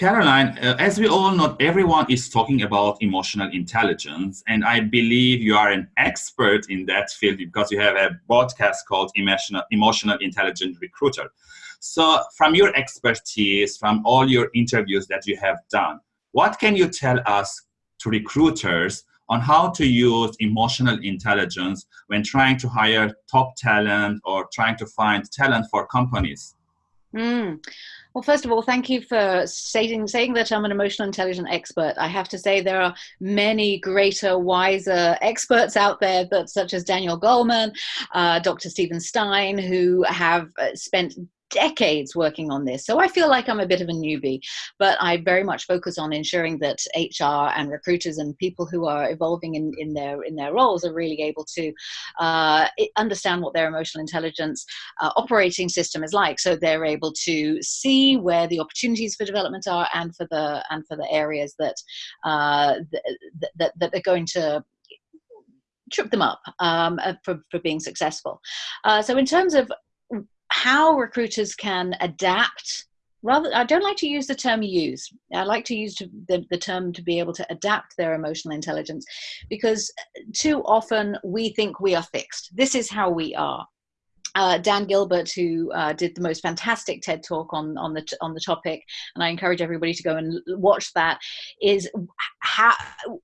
Caroline, uh, as we all know, everyone is talking about emotional intelligence, and I believe you are an expert in that field because you have a podcast called Emotional, Emotional Intelligent Recruiter. So from your expertise, from all your interviews that you have done, what can you tell us to recruiters on how to use emotional intelligence when trying to hire top talent or trying to find talent for companies? Mm. Well, first of all, thank you for saying, saying that I'm an emotional intelligence expert. I have to say there are many greater, wiser experts out there, but such as Daniel Goleman, uh, Dr. Stephen Stein, who have uh, spent decades working on this. So I feel like I'm a bit of a newbie, but I very much focus on ensuring that HR and recruiters and people who are evolving in, in their in their roles are really able to uh, understand what their emotional intelligence uh, operating system is like. So they're able to see where the opportunities for development are and for the and for the areas that uh, that, that, that are going to trip them up um, uh, for, for being successful. Uh, so in terms of how recruiters can adapt. Rather i don't like to use the term use i like to use the, the term to be able to adapt their emotional intelligence because too often we think we are fixed. This is how we are uh, Dan Gilbert, who uh, did the most fantastic TED talk on on the on the topic, and I encourage everybody to go and watch that. Is how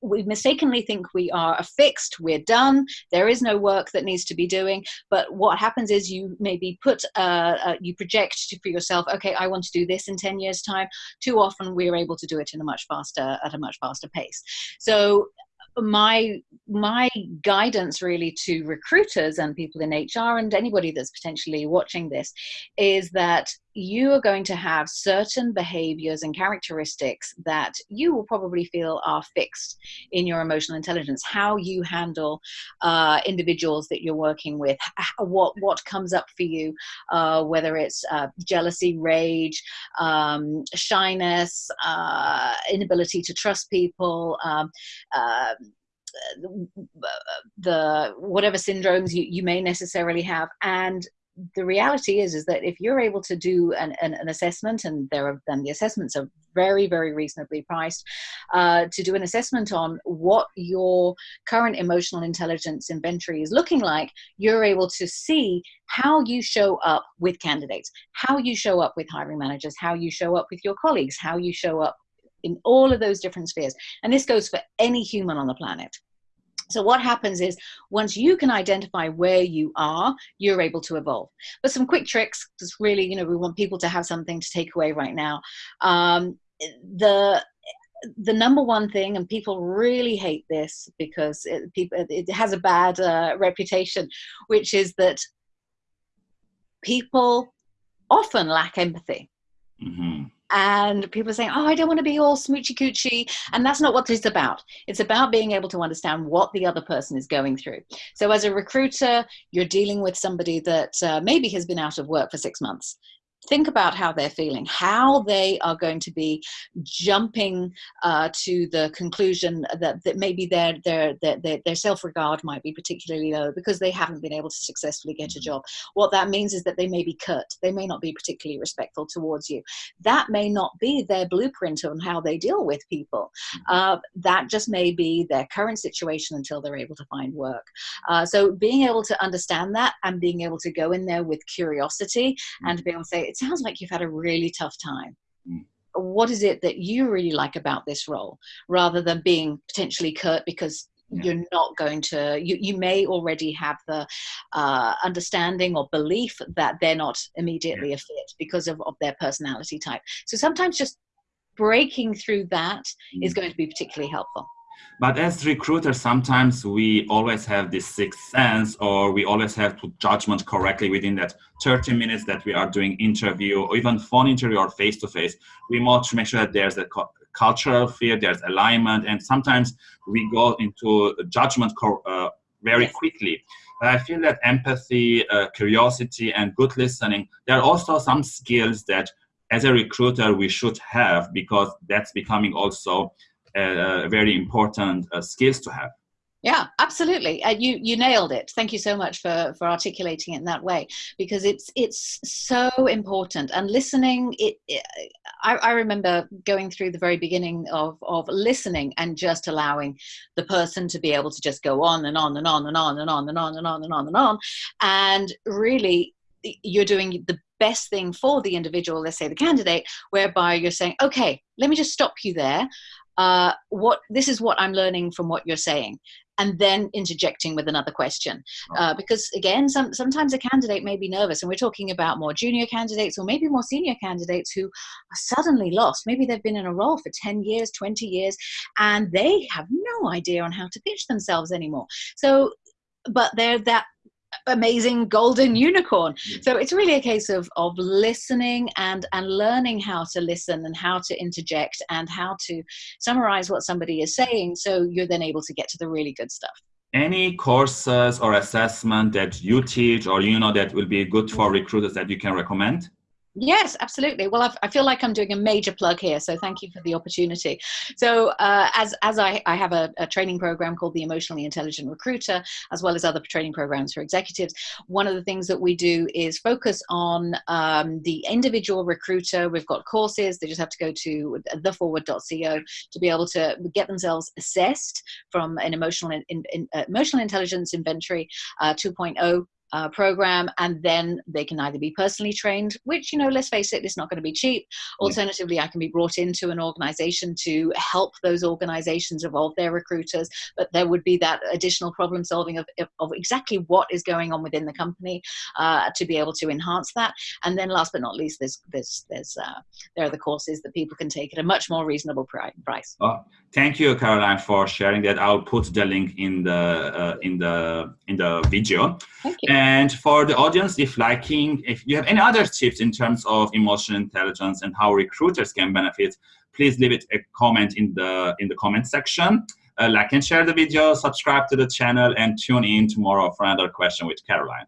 we mistakenly think we are fixed, we're done. There is no work that needs to be doing. But what happens is you maybe put uh, uh you project for yourself. Okay, I want to do this in ten years' time. Too often we're able to do it in a much faster at a much faster pace. So my my guidance really to recruiters and people in HR and anybody that's potentially watching this is that you are going to have certain behaviors and characteristics that you will probably feel are fixed in your emotional intelligence how you handle uh, individuals that you're working with what what comes up for you uh, whether it's uh, jealousy rage um, shyness uh, inability to trust people um, uh, the whatever syndromes you, you may necessarily have and the reality is is that if you're able to do an, an, an assessment and there are then the assessments are very very reasonably priced uh, to do an assessment on what your current emotional intelligence inventory is looking like you're able to see how you show up with candidates how you show up with hiring managers how you show up with your colleagues how you show up in all of those different spheres. And this goes for any human on the planet so what happens is once you can identify where you are, you're able to evolve. But some quick tricks, because really, you know, we want people to have something to take away right now. Um, the the number one thing, and people really hate this because it, people, it has a bad uh, reputation, which is that people often lack empathy. Mm-hmm and people are saying, "Oh, I don't want to be all smoochy coochie," and that's not what it's about. It's about being able to understand what the other person is going through. So, as a recruiter, you're dealing with somebody that uh, maybe has been out of work for six months think about how they're feeling, how they are going to be jumping uh, to the conclusion that, that maybe their, their, their, their self-regard might be particularly low because they haven't been able to successfully get a job. What that means is that they may be curt. They may not be particularly respectful towards you. That may not be their blueprint on how they deal with people. Mm-hmm. Uh, that just may be their current situation until they're able to find work. Uh, so being able to understand that and being able to go in there with curiosity and be able to say, it sounds like you've had a really tough time. Mm. What is it that you really like about this role rather than being potentially curt because yeah. you're not going to you, you may already have the uh, understanding or belief that they're not immediately yeah. a fit because of, of their personality type so sometimes just breaking through that mm. is going to be particularly helpful but as recruiters, sometimes we always have this sixth sense or we always have to judgment correctly within that 30 minutes that we are doing interview or even phone interview or face-to-face. We want to make sure that there's a cultural fit, there's alignment, and sometimes we go into judgment uh, very quickly. But I feel that empathy, uh, curiosity, and good listening, there are also some skills that as a recruiter we should have because that's becoming also uh, very important uh, skills to have. Yeah, absolutely. Uh, you you nailed it. Thank you so much for for articulating it in that way because it's it's so important. And listening, it, it I, I remember going through the very beginning of of listening and just allowing the person to be able to just go on and on and on and on and on and on and on and on and on, and really you're doing the best thing for the individual, let's say the candidate, whereby you're saying, okay, let me just stop you there. Uh, what this is what I'm learning from what you're saying and then interjecting with another question. Uh, because again, some, sometimes a candidate may be nervous, and we're talking about more junior candidates or maybe more senior candidates who are suddenly lost. Maybe they've been in a role for 10 years, 20 years, and they have no idea on how to pitch themselves anymore. So, but they're that amazing golden unicorn. So it's really a case of of listening and and learning how to listen and how to interject and how to summarize what somebody is saying so you're then able to get to the really good stuff. Any courses or assessment that you teach or you know that will be good for recruiters that you can recommend? Yes, absolutely. Well, I've, i feel like I'm doing a major plug here, so thank you for the opportunity. So, uh, as as I, I have a, a, training program called the Emotionally Intelligent Recruiter, as well as other training programs for executives. One of the things that we do is focus on um, the individual recruiter. We've got courses; they just have to go to theforward.co to be able to get themselves assessed from an emotional in, in, uh, emotional intelligence inventory uh, 2.0 uh, program and then they can either be personally trained which you know let's face it it's not going to be cheap. Alternatively i can be brought into an organization to help those organizations evolve their recruiters but there would be that additional problem solving of, of exactly what is going on within the company uh, to be able to enhance that. And then last but not least there's there's there's uh, there are the courses that people can take at a much more reasonable price. Oh, thank you caroline for sharing that. I'll put the link in the uh, in the in the video. Thank you and for the audience, if liking, if you have any other tips in terms of emotional intelligence and how recruiters can benefit, please leave it a comment in the in the comment section. Uh, like and share the video, subscribe to the channel, and tune in tomorrow for another question with Caroline.